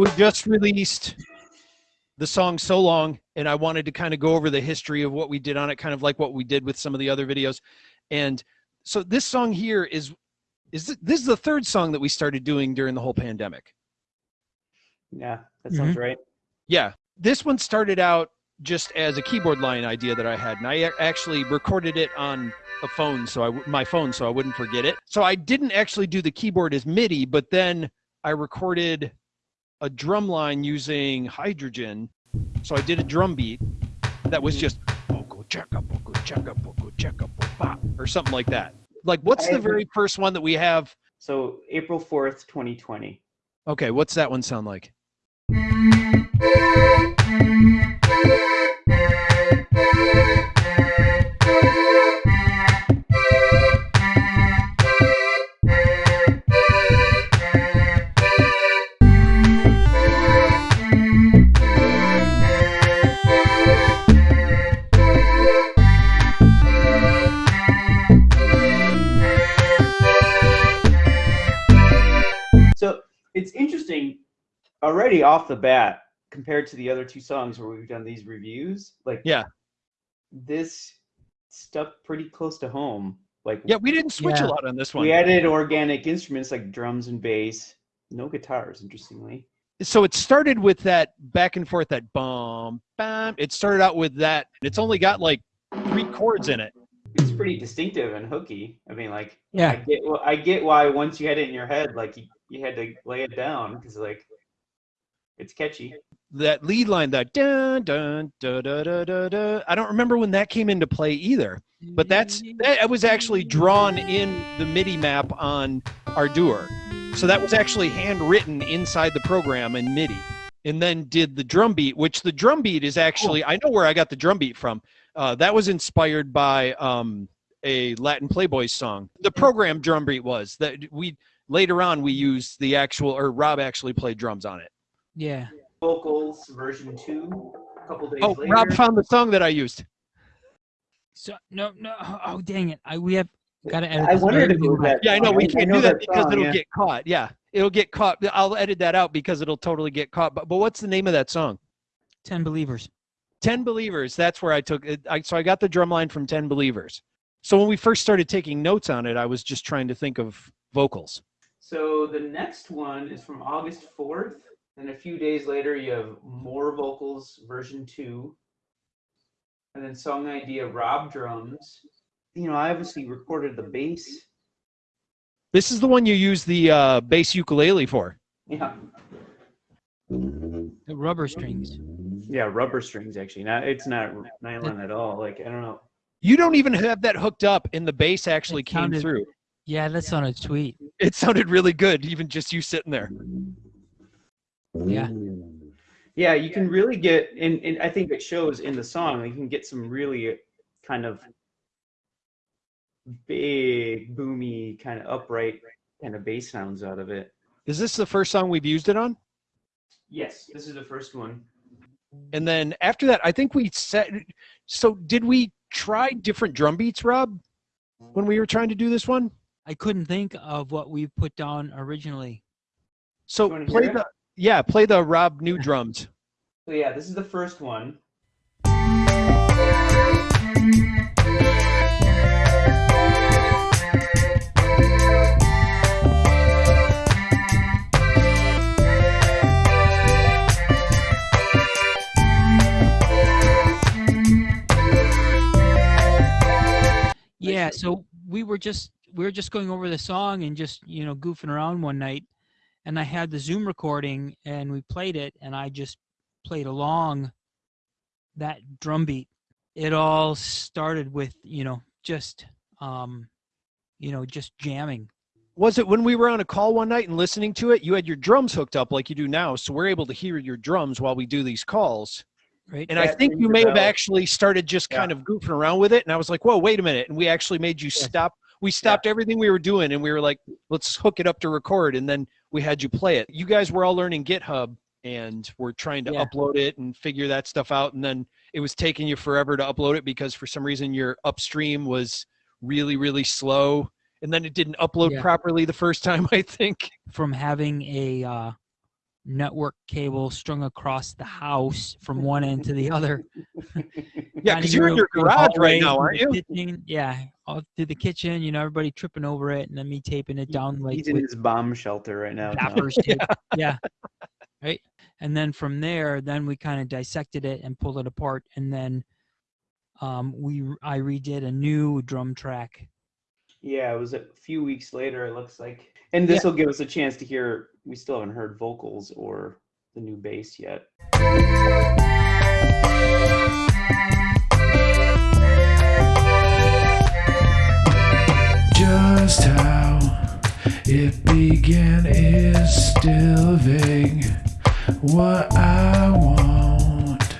we just released the song so long and i wanted to kind of go over the history of what we did on it kind of like what we did with some of the other videos and so this song here is is th- this is the third song that we started doing during the whole pandemic Yeah, that sounds Mm-hmm. right. yeah this one started out just as a keyboard line idea that i had and i actually recorded it on a phone so i my phone so i wouldn't forget it so i didn't actually do the keyboard as midi but then i recorded a drum line using hydrogen. So i did a drum beat that was hmm. just "Boko checka, boko checka, boko checka, bo ba," or something like that. Like what's the very first one that we have? So April fourth, twenty twenty. okay what's that one sound like off the bat compared to the other two songs where we've done these reviews. Like Yeah. this stuck pretty close to home. Like yeah we didn't switch Yeah. a lot on this one we added organic instruments like drums and bass. No guitars, interestingly. so it started with that back and forth that bum bam it started out with that it's only got like three chords in it It's pretty distinctive and hooky. I mean, like I Yeah. get well, I get why once you had it in your head, like you, you had to lay it down because like it's catchy. that lead line that dun dun da da da da da i don't remember when that came into play either but that's that was actually drawn in the midi map on ardour. So that was actually handwritten inside the program in midi and then did the drum beat which the drum beat is actually i know where i got the drum beat from. Uh, that was inspired by um, a latin Playboy song. The program drum beat was that we later on we used the actual or rob actually played drums on it Yeah. Vocals version two. A couple days oh later. rob found the song that i used So no, no. Oh, oh dang it! I we have got to edit. I this wondered if it was that. Yeah, I know song. we can't know do that because song, it'll yeah. get caught. Yeah, it'll get caught. I'll edit that out because it'll totally get caught. But but what's the name of that song? Ten believers. Ten Believers. That's where I took it. I, so I got the drum line from Ten Believers. So when we first started taking notes on it, I was just trying to think of vocals. So the next one is from August 4th. And a few days later, you have more vocals version two. And then song idea Rob drums. You know, I obviously recorded the bass. This is the one you use the uh, bass ukulele for. Yeah. The rubber strings. Yeah, rubber strings actually. Not it's not nylon at all. Like I don't know. You don't even have that hooked up, and the bass actually It came sounded- through. Yeah, that sounded sweet. It sounded really good, even just you sitting there. Yeah. Yeah, you can really get and, and I think it shows in the song, you can get some really kind of big, boomy, kind of upright kind of bass sounds out of it. Is this the first song we've used it on? Yes, this is the first one. And then after that, I think we set. So did we try different drum beats, Rob, when we were trying to do this one? I couldn't think of what we put down originally. So play hear it? the yeah, play the Rob new drums. So yeah, this is the first one. Yeah, so we were just we were just going over the song and just you know goofing around one night, and I had the Zoom recording and we played it and I just played along that drum beat. It all started with you know just um, you know just jamming. Was it when we were on a call one night and listening to it? You had your drums hooked up like you do now, so we're able to hear your drums while we do these calls. Right. And I think you a may have actually started just kind of goofing around with it, and I was like, "Whoa, wait a minute!" And we actually made you stop. We stopped everything we were doing, and we were like, "Let's hook it up to record." And then we had you play it. You guys were all learning GitHub, and we're trying to Yeah. upload it and figure that stuff out. And then it was taking you forever to upload it because for some reason your upstream was really, really slow, and then it didn't upload Yeah. properly the first time. I think. from having a uh, network cable strung across the house from one end to the other. Yeah, because you're in your garage right now, aren't you? kitchen, yeah, all through the kitchen. You know, everybody tripping over it, and then me taping it down like He's in his bomb shelter right now. Tom. gaffers yeah. Right. And then from there, then we kind of dissected it and pulled it apart, and then um, we I redid a new drum track. Yeah, it was a few weeks later. It looks like, and this will give us a chance to hear. We still haven't heard vocals or the new bass yet. Just how it began is still vague. What I want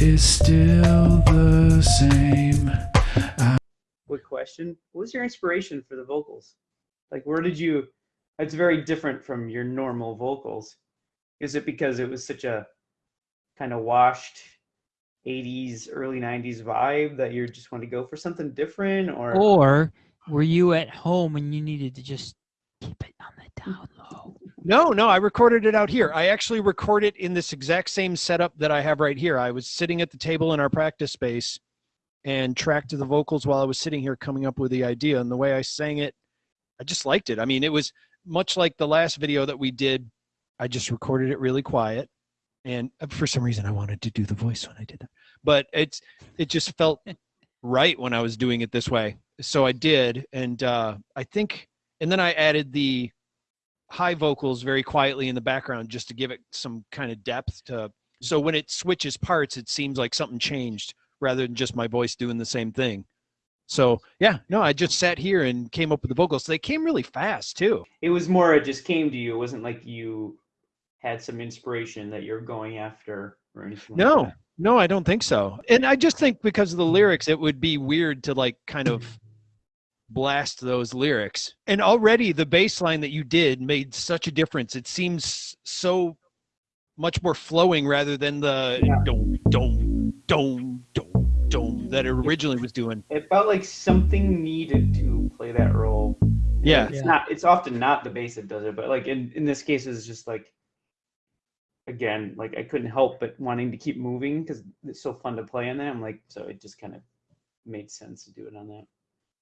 is still the same. Quick question: What was your inspiration for the vocals? Like, where did you? It's very different from your normal vocals. Is it because it was such a kind of washed 80s, early 90s vibe that you just want to go for something different, or Or were you at home and you needed to just keep it on the down low? No, no, I recorded it out here. I actually recorded it in this exact same setup that I have right here. I was sitting at the table in our practice space and tracked to the vocals while I was sitting here coming up with the idea. And the way I sang it, I just liked it. I mean, it was much like the last video that we did. I just recorded it really quiet. And uh, for some reason, I wanted to do the voice when I did that. But it's it just felt right when I was doing it this way. So I did. And uh, I think, and then I added the high vocals very quietly in the background just to give it some kind of depth to so when it switches parts it seems like something changed rather than just my voice doing the same thing so yeah no i just sat here and came up with the vocals they came really fast too it was more it just came to you. It wasn't like you had some inspiration that you're going after or anything. like no that. no i don't think so and i just think because of the lyrics it would be weird to like kind of blast those lyrics and already the bass line that you did made such a difference it seems so much more flowing rather than the Yeah. dome dome dome dome dome that it originally was doing It felt like something needed to play that role. yeah It's Yeah. not. It's often not the bass that does it, but like in in this case, it's just like. Again, like I couldn't help but wanting to keep moving because it's so fun to play on that. I'm like, so it just kind of made sense to do it on that.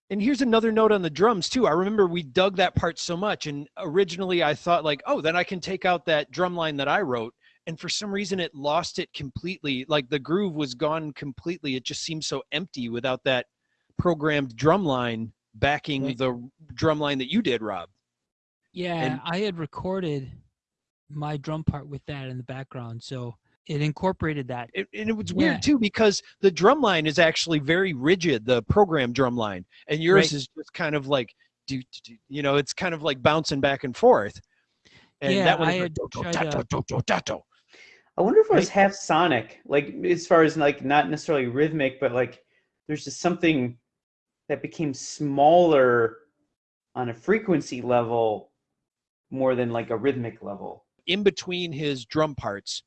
And here's another note on the drums too. I remember we dug that part so much, and originally I thought like, oh, then I can take out that drum line that I wrote. And for some reason, it lost it completely. Like the groove was gone completely. It just seemed so empty without that programmed drum line backing Right. the drum line that you did, Rob. Yeah, And- I had recorded my drum part with that in the background, so it incorporated that. It, and it was Yeah. weird too because the drum line is actually very rigid, the program drum line, and yours Right. is just kind of like, do, do, do- you know, it's kind of like bouncing back and forth. And Yeah, that one I had tried to- do, do, da, do. I wonder if it was Right. half sonic, like as far as like not necessarily rhythmic, but like there's just something that became smaller on a frequency level more than like a rhythmic level. in between his drum parts,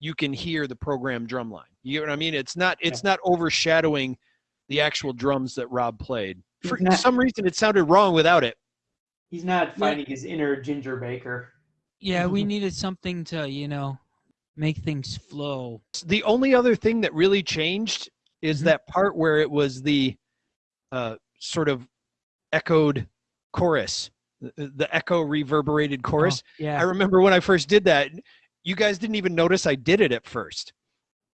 you can hear the program drum line. You know what I mean? It's not it's not overshadowing the actual drums that Rob played. For not- some reason, it sounded wrong without it. He's not finding his inner Ginger Baker. Yeah, we needed something to, you know, make things flow. The only other thing that really changed is Mhm. that part where it was the uh, sort of echoed chorus, the, the echo reverberated chorus. Oh, yeah. I remember when I first did that, you guys didn't even notice I did it at first.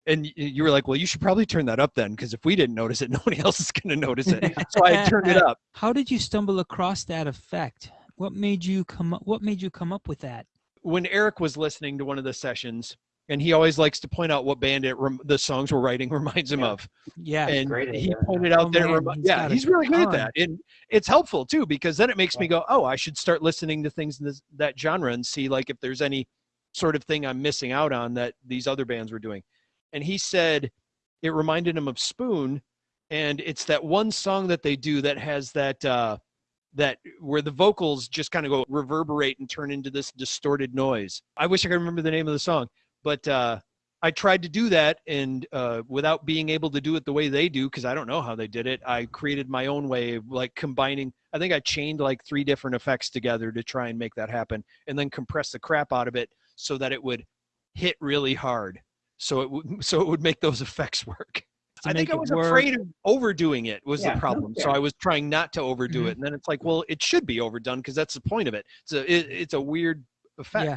And you were like, well, you should probably turn that up then, because if we didn't notice it, nobody else is going to notice it. So I turned it up. How did you stumble across that effect? What made you come up what made you come up with that? When Eric was listening to one of the sessions, and he always likes to point out what band it rem- the songs we're writing reminds him Yeah. of. Yeah. and great at he that. pointed out Oh, that it man, he's yeah he's really good at that and it's helpful too because then it makes me go oh i should start listening to things in this, that genre and see like if there's any sort of thing i'm missing out on that these other bands were doing and he said it reminded him of spoon and it's that one song that they do that has that uh that where the vocals just kind of go reverberate and turn into this distorted noise i wish i could remember the name of the song but uh I tried to do that, and uh, without being able to do it the way they do, because I don't know how they did it, I created my own way of like combining. I think I chained like three different effects together to try and make that happen, and then compress the crap out of it so that it would hit really hard, so it would so it would make those effects work. I think I it was work. afraid of overdoing it was Yeah, the problem. So. I was trying not to overdo Mhm. it, and then it's like, well, it should be overdone because that's the point of it. It's a it, it's a weird effect. Yeah.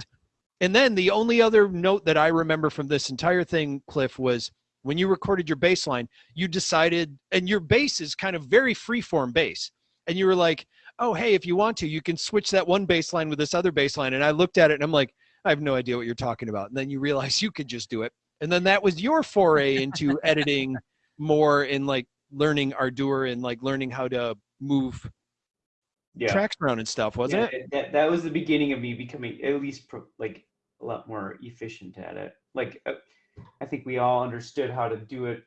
And then the only other note that I remember from this entire thing, Cliff, was when you recorded your bass line, you decided, and your bass is kind of very freeform bass, and you were like, oh, hey, if you want to, you can switch that one bass line with this other bass line. And I looked at it and I'm like, I have no idea what you're talking about. And then you realize you could just do it. And then that was your foray into editing more in like learning Ardour and like learning how to move Yeah. tracks around and stuff, wasn't Yeah, it? That, that was the beginning of me becoming at least pro, like a lot more efficient at it. Like uh, I think we all understood how to do it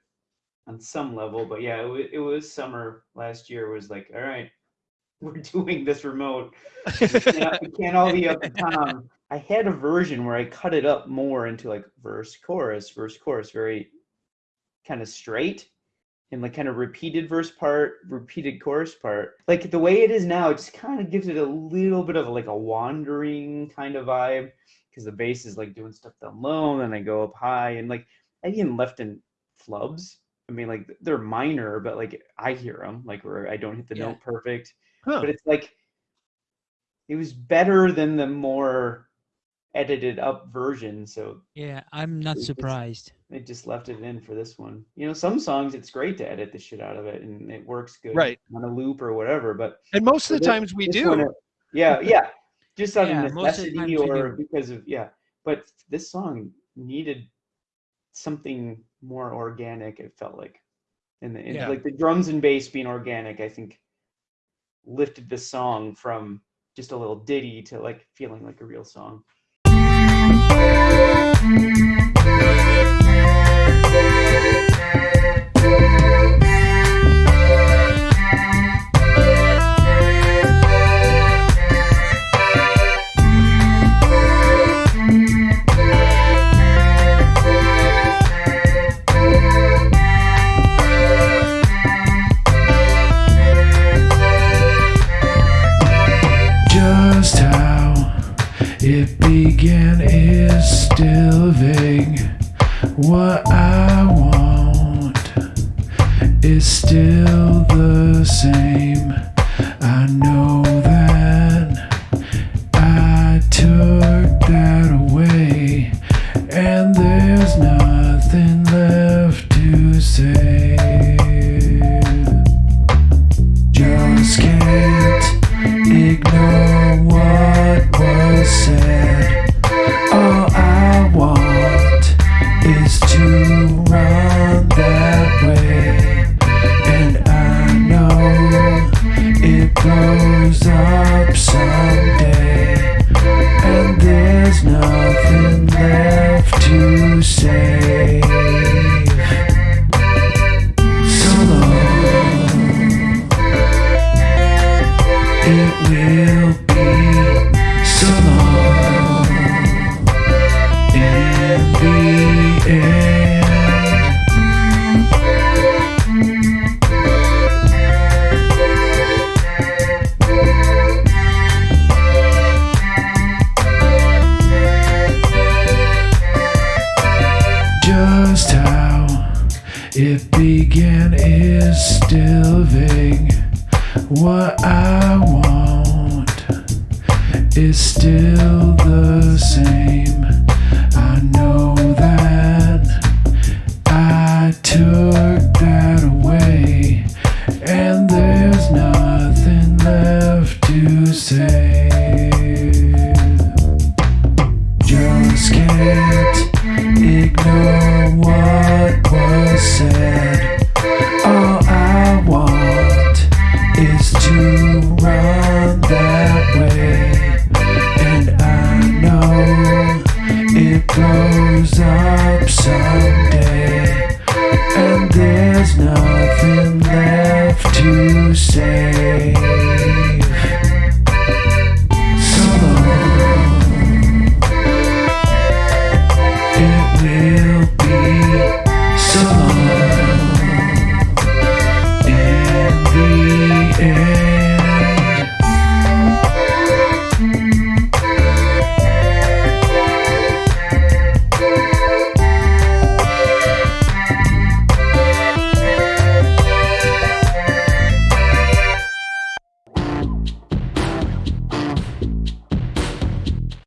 on some level, but yeah, it, it was summer last year. Was like, all right, we're doing this remote. We can't, we can't all be up to Tom. I had a version where I cut it up more into like verse, chorus, verse, chorus, very kind of straight and like kind of repeated verse part, repeated chorus part. Like the way it is now, it just kind of gives it a little bit of like a wandering kind of vibe because the bass is like doing stuff down low and then I go up high and like I even left in flubs. I mean, like they're minor, but like I hear them, like where I don't hit the Yeah. note perfect. Huh. But it's like it was better than the more edited up version. So Yeah, I'm not It's- surprised. they just left it in for this one. You know, some songs it's great to edit the shit out of it and it works good Right. on a loop or whatever. But And most of the this- times we do. one, yeah, yeah, just out Yeah, of most of the necessity or because of yeah. But this song needed something more organic. It felt like, and, the, and Yeah. like the drums and bass being organic, I think lifted the song from just a little ditty to like feeling like a real song. Began is still vague. What I want is still the same. I know that I took that away, and there's nothing left to say. Just how it began is still vague. What I want is still the same. I know